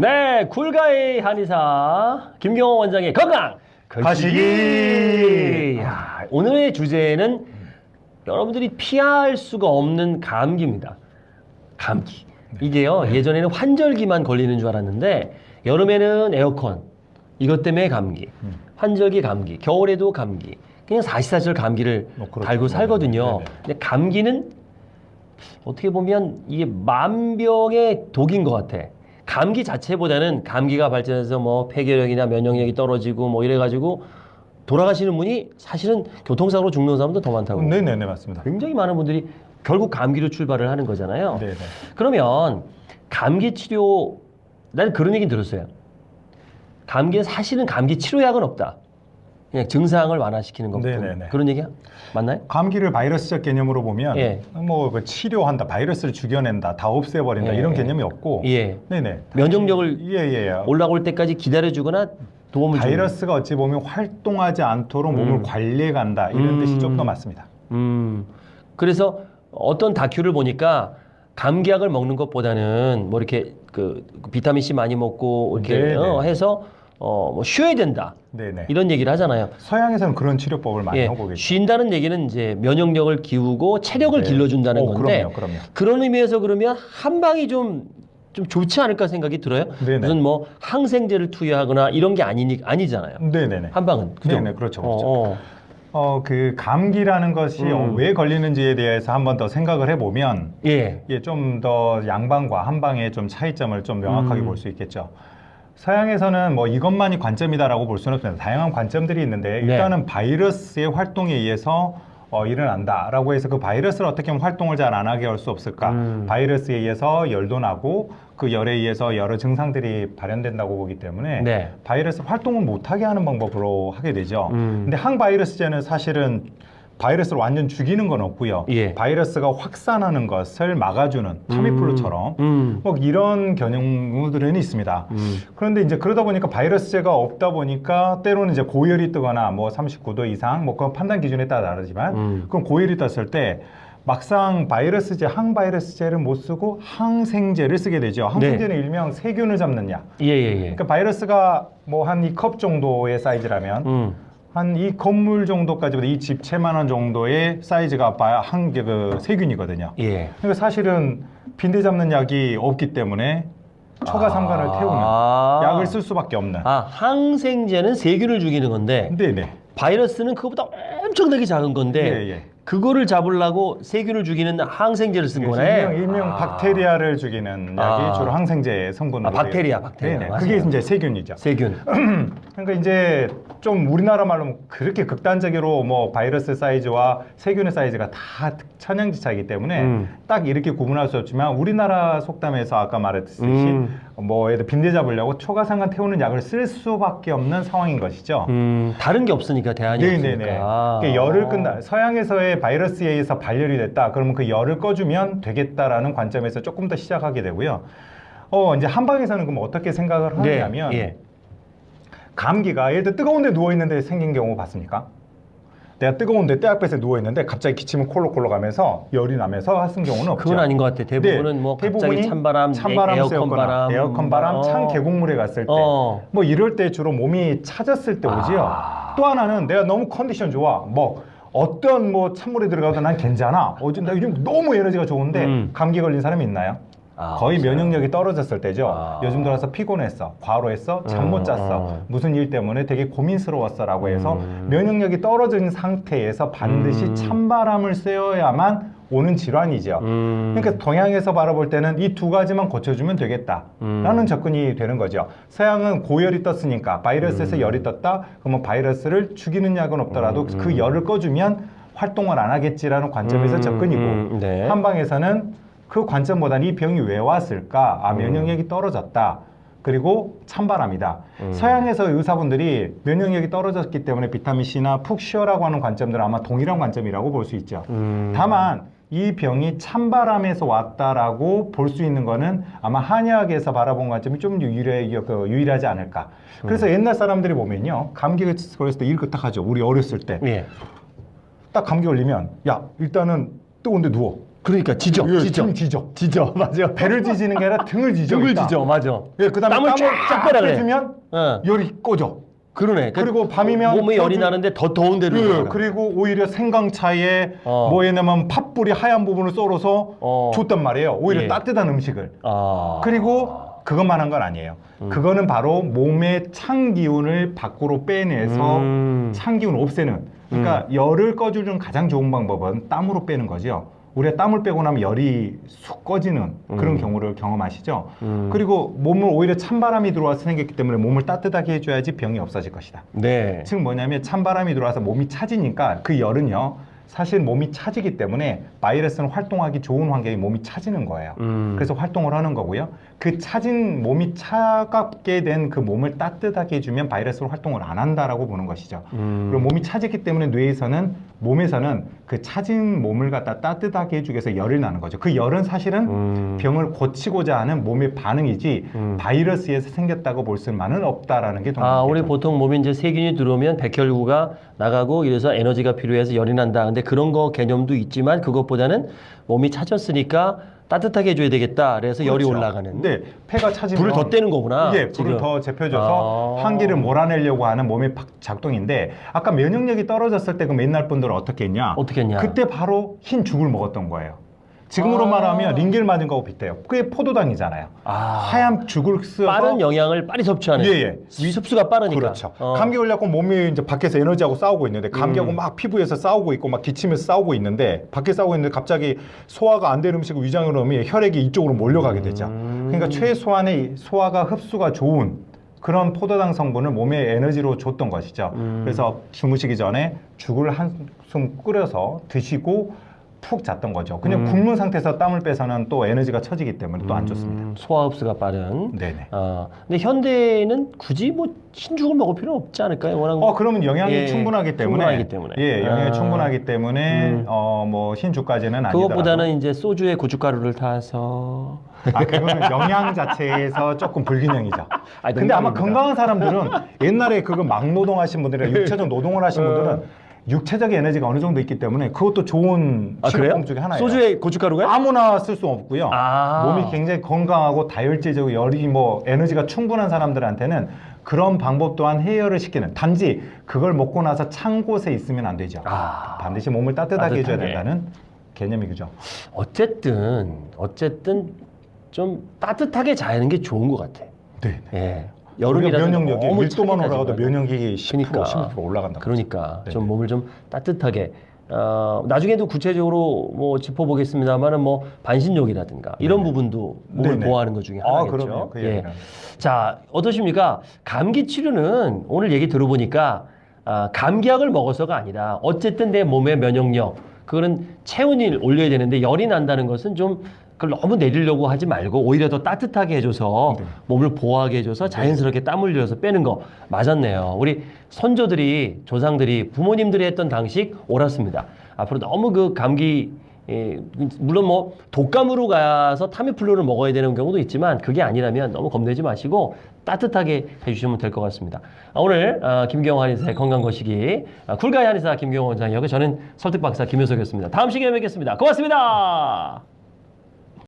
네, 굴가의 한의사 김경호 원장의 건강 거시기. 야, 오늘의 주제는 여러분들이 피할 수가 없는 감기입니다. 감기. 이게요 예전에는 환절기만 걸리는 줄 알았는데 여름에는 에어컨 이것 때문에 감기, 환절기 감기, 겨울에도 감기. 그냥 사시사철 감기를 어, 그렇죠. 달고 살거든요. 네네. 근데 감기는 어떻게 보면 이게 만병의 독인 것 같아. 감기 자체보다는 감기가 발전해서 뭐 폐결력이나 면역력이 떨어지고 뭐 이래가지고 돌아가시는 분이 사실은 교통사고로 죽는 사람도 더 많다고. 네네네 맞습니다. 굉장히 많은 분들이 결국 감기로 출발을 하는 거잖아요. 네네. 그러면 감기 치료 난 그런 얘기 들었어요. 감기는 사실은 감기 치료약은 없다. 그냥 증상을 완화시키는 것뿐. 네네네. 그런 얘기 맞나요? 감기를 바이러스적 개념으로 보면 예. 뭐그 치료한다, 바이러스를 죽여낸다, 다 없애버린다 예. 이런 개념이 없고. 예. 네네. 면역력을 예예. 올라올 때까지 기다려주거나 도움을. 바이러스가 어찌 보면 활동하지 않도록 몸을 음. 관리해 간다 이런 음. 뜻이 좀 더 맞습니다. 음. 그래서 어떤 다큐를 보니까 감기약을 먹는 것보다는 뭐 이렇게 그 비타민 C 많이 먹고 이렇게. 어, 해서 어, 뭐 쉬어야 된다. 네네. 이런 얘기를 하잖아요. 서양에서는 그런 치료법을 많이 예, 하고 계죠. 쉰다는 얘기는 이제 면역력을 기우고 체력을 네. 길러준다는 어, 건데 그럼요, 그럼요. 그런 의미에서 그러면 한 방이 좀, 좀 좋지 않을까 생각이 들어요. 네네. 무슨 뭐 항생제를 투여하거나 이런 게 아니니 아니잖아요. 네네네. 한 방은 그죠? 네네, 그렇죠, 그렇죠. 어, 어. 어, 그 감기라는 것이 음. 어, 왜 걸리는지에 대해서 한 번 더 생각을 해보면 예. 예, 좀 더 양방과 한방의 좀 차이점을 좀 명확하게 음. 볼수 있겠죠. 서양에서는 뭐 이것만이 관점이다라고 볼 수는 없습니다. 다양한 관점들이 있는데 네. 일단은 바이러스의 활동에 의해서 어, 일어난다라고 해서 그 바이러스를 어떻게 하면 활동을 잘 안 하게 할 수 없을까? 음. 바이러스에 의해서 열도 나고 그 열에 의해서 여러 증상들이 발현된다고 보기 때문에 네. 바이러스 활동을 못하게 하는 방법으로 하게 되죠. 음. 근데 항바이러스제는 사실은 바이러스를 완전 죽이는 건 없고요. 예. 바이러스가 확산하는 것을 막아주는 타미플루처럼 음. 뭐 이런 경우들은 있습니다. 음. 그런데 이제 그러다 보니까 바이러스제가 없다 보니까 때로는 이제 고열이 뜨거나 뭐 39도 이상 뭐 그건 판단 기준에 따라 다르지만 음. 그럼 고열이 떴을 때 막상 바이러스제 항바이러스제를 못 쓰고 항생제를 쓰게 되죠. 항생제는 일명 세균을 잡는 약. 예, 예, 예. 그러니까 바이러스가 뭐 한 이 컵 정도의 사이즈라면 음. 한 이 건물 정도까지 이 집 채만한 정도의 사이즈가 한그 세균이거든요. 예. 그러니까 사실은 빈대 잡는 약이 없기 때문에 초가 상관을 태우는 아. 약을 쓸 수밖에 없는. 아, 항생제는 세균을 죽이는 건데 네네. 바이러스는 그거보다 엄청나게 작은 건데 예, 예. 그거를 잡으려고 세균을 죽이는 항생제를 쓴 거네. 일명, 일명 아. 박테리아를 죽이는 약이 아. 주로 항생제 성분으로. 아, 박테리아, 박테리아. 맞아요. 그게 이제 세균이죠. 세균. 그러니까 이제 좀 우리나라 말로 그렇게 극단적으로 뭐 바이러스 사이즈와 세균의 사이즈가 다 천양지차이기 때문에 음. 딱 이렇게 구분할 수 없지만 우리나라 속담에서 아까 말했듯이 음. 뭐 예를 들어 빈대 잡으려고 초가상간 태우는 약을 쓸 수밖에 없는 상황인 것이죠. 음, 다른 게 없으니까 대안이 네네네. 없으니까. 그러니까 열을 끈다. 서양에서의 바이러스에 의해서 발열이 됐다. 그러면 그 열을 꺼주면 되겠다라는 관점에서 조금 더 시작하게 되고요. 어 이제 한방에서는 그럼 어떻게 생각을 네, 하냐면 예. 감기가 예를 들어 뜨거운데 누워 있는데 생긴 경우 봤습니까? 내가 뜨거운데 떼약볕에 누워 있는데 갑자기 기침을 콜록콜록 하면서 열이 나면서 하는 경우는 없죠. 그건 아닌 것 같아. 대부분은 네, 뭐 갑자기 찬바람, 찬바람 에 어컨 쐬거나 바람, 에어컨 바람, 어. 찬 계곡물에 갔을 때, 어. 뭐 이럴 때 주로 몸이 차졌을 때 오지요. 아. 또 하나는 내가 너무 컨디션 좋아, 뭐 어떤 뭐 찬물에 들어가도 난 괜찮아. 어제 나 요즘 너무 에너지가 좋은데 음. 감기 걸린 사람이 있나요? 아, 거의 없어요. 면역력이 떨어졌을 때죠. 아. 요즘 들어서 피곤했어, 과로했어, 잠못 음, 잤어, 음. 무슨 일 때문에 되게 고민스러웠어라고 해서 음. 면역력이 떨어진 상태에서 반드시 음. 찬바람을 쐬어야만 오는 질환이죠. 음. 그러니까 동양에서 바라볼 때는 이 두 가지만 고쳐주면 되겠다라는 음. 접근이 되는 거죠. 서양은 고열이 떴으니까 바이러스에서 음. 열이 떴다. 그러면 바이러스를 죽이는 약은 없더라도 음, 그 음. 열을 꺼주면 활동을 안 하겠지라는 관점에서 음, 접근이고 음, 네. 한방에서는 그 관점보다는 이 병이 왜 왔을까? 아 음. 면역력이 떨어졌다. 그리고 찬바람이다. 음. 서양에서 의사분들이 면역력이 떨어졌기 때문에 비타민 C나 푹 쉬어라고 하는 관점들은 아마 동일한 관점이라고 볼 수 있죠. 음. 다만 이 병이 찬바람에서 왔다라고 볼 수 있는 거는 아마 한의학에서 바라본 관점이 좀 유일해, 그 유일하지 않을까. 그래서 음. 옛날 사람들이 보면요. 감기가 걸렸을 때 이렇게 딱 하죠. 우리 어렸을 때. 예. 딱 감기 걸리면 야 일단은 뜨거운데 누워. 그러니까 지져, 예, 지져, 등 지져. 지져, 맞아. 배를 지지는 게 아니라 등을 지져. 등을 일단. 지져, 맞아. 예, 그다음에 땀을 쫙쫙 빼라 그래. 빼주면 어, 열이 꺼져. 그러네. 그 그리고 밤이면 몸에 열이 나는데 더 더운 데로 예. 그리고 오히려 생강차에 어. 뭐 예냐면 팥불이 하얀 부분을 썰어서 어. 줬단 말이에요. 오히려 예. 따뜻한 음식을. 아. 그리고 그것만 한 건 아니에요. 음. 그거는 바로 몸의 찬 기운을 밖으로 빼내서 음. 찬 기운을 없애는. 그러니까 열을 꺼주는 가장 좋은 방법은 땀으로 빼는 거죠. 우리가 땀을 빼고 나면 열이 쑥 꺼지는 그런 음. 경우를 경험하시죠. 음. 그리고 몸을 오히려 찬바람이 들어와서 생겼기 때문에 몸을 따뜻하게 해줘야지 병이 없어질 것이다. 네. 즉 뭐냐면 찬바람이 들어와서 몸이 차지니까 그 열은요 사실 몸이 차지기 때문에 바이러스는 활동하기 좋은 환경이 몸이 차지는 거예요. 음. 그래서 활동을 하는 거고요. 그 차진 몸이 차갑게 된 그 몸을 따뜻하게 해주면 바이러스는 활동을 안 한다라고 보는 것이죠. 음. 그리고 몸이 차지기 때문에 뇌에서는 몸에서는 그 차진 몸을 갖다 따뜻하게 해주기 위해서 열이 나는 거죠. 그 열은 사실은 음. 병을 고치고자 하는 몸의 반응이지 음. 바이러스에서 생겼다고 볼 수만은 없다라는 게 아, 우리. 보통 몸에 이제 세균이 들어오면 백혈구가 나가고 이래서 에너지가 필요해서 열이 난다. 근데 그런 거 개념도 있지만 그것보다는 몸이 차졌으니까 따뜻하게 해줘야 되겠다. 그래서 열이 그렇죠. 올라가는. 네, 폐가 차지면 불을 더 떼는 거구나. 예, 불을 지금. 더 제펴줘서 아. 환기를 몰아내려고 하는 몸의 박- 작동인데 아까 면역력이 떨어졌을 때 그 옛날 분들은 어떻게 했냐? 어떻게 했냐? 그때 바로 흰 죽을 먹었던 거예요. 지금으로 아. 말하면 링겔 맞은 거하고 비슷해요. 그게 포도당이잖아요. 아. 하얀 죽을 쓰어서 빠른 영양을 빨리 섭취하는. 예, 예. 습수가 빠르니까. 그렇죠. 어. 감기 걸려고 몸이 이제 밖에서 에너지하고 싸우고 있는데 감기하고 음. 막 피부에서 싸우고 있고 막 기침에서 싸우고 있는데 밖에 싸우고 있는데 갑자기 소화가 안된 음식을 위장으로 넣으면 혈액이 이쪽으로 몰려가게 되죠. 음. 그러니까 최소한의 소화가 흡수가 좋은 그런 포도당 성분을 몸에 에너지로 줬던 것이죠. 음. 그래서 주무시기 전에 죽을 한숨 끓여서 드시고 푹 잤던 거죠. 그냥 음. 굶는 상태에서 땀을 빼서는 또 에너지가 처지기 때문에 또 안 좋습니다. 음, 소화 흡수가 빠른. 네네. 어, 근데 현대는 굳이 뭐 흰죽을 먹을 필요 없지 않을까요? 워낙 어 그러면 영양이 예, 충분하기 때문에 충분하기 때문에. 예 영양이 아. 충분하기 때문에 음. 어뭐 흰죽까지는 아니더라도 그것보다는 이제 소주에 고춧가루를 타서 아 그거는 영양 자체에서 조금 불균형이죠. 아니, 근데 아마. 건강한 사람들은 옛날에 그거 막 노동하신 분들이나 육체적 노동을 하신 어. 분들은 육체적 에너지가 어느 정도 있기 때문에 그것도 좋은 아? 식품 중에 하나예요. 소주에 고춧가루가? 아무나 쓸 수 없고요. 아. 몸이 굉장히 건강하고 다혈질적으로 열이 뭐 에너지가 충분한 사람들한테는 그런 방법 또한 해열을 시키는 단지 그걸 먹고 나서 찬 곳에 있으면 안 되죠. 아. 반드시 몸을 따뜻하게 해줘야 따뜻하게. 된다는 개념이 그죠. 어쨌든 어쨌든 좀 따뜻하게 자는 게 좋은 것 같아. 네. 예. 우리가 여름이라서 면역력이 너무 1도만 차게 올라가도. 면역력이 10% 그러니까. 16% 올라간다. 그러니까. 좀 몸을 좀 따뜻하게 어, 나중에도 구체적으로 뭐 짚어보겠습니다만은 뭐 반신욕이라든가 이런 네네. 부분도 몸을 네네. 보호하는 것 중에 아, 하나겠죠. 그 예. 자 어떠십니까? 감기 치료는 오늘 얘기 들어보니까 아, 감기약을 먹어서가 아니라 어쨌든 내 몸의 면역력 그거는 체온을 올려야 되는데 열이 난다는 것은 좀 그걸 너무 내리려고 하지 말고 오히려 더 따뜻하게 해줘서 네. 몸을 보호하게 해줘서 자연스럽게 땀 흘려서 빼는 거 맞았네요. 우리 선조들이 조상들이 부모님들이 했던 방식 옳았습니다. 앞으로 너무 그 감기 예, 물론 뭐 독감으로 가서 타미플루를 먹어야 되는 경우도 있지만 그게 아니라면 너무 겁내지 마시고 따뜻하게 해주시면 될 것 같습니다. 아, 오늘 아, 김경호 한의사의 건강 거시기 아, 쿨가이 한의사 김경호 원장이었고 저는 설득박사 김효석이었습니다. 다음 시간에 뵙겠습니다. 고맙습니다.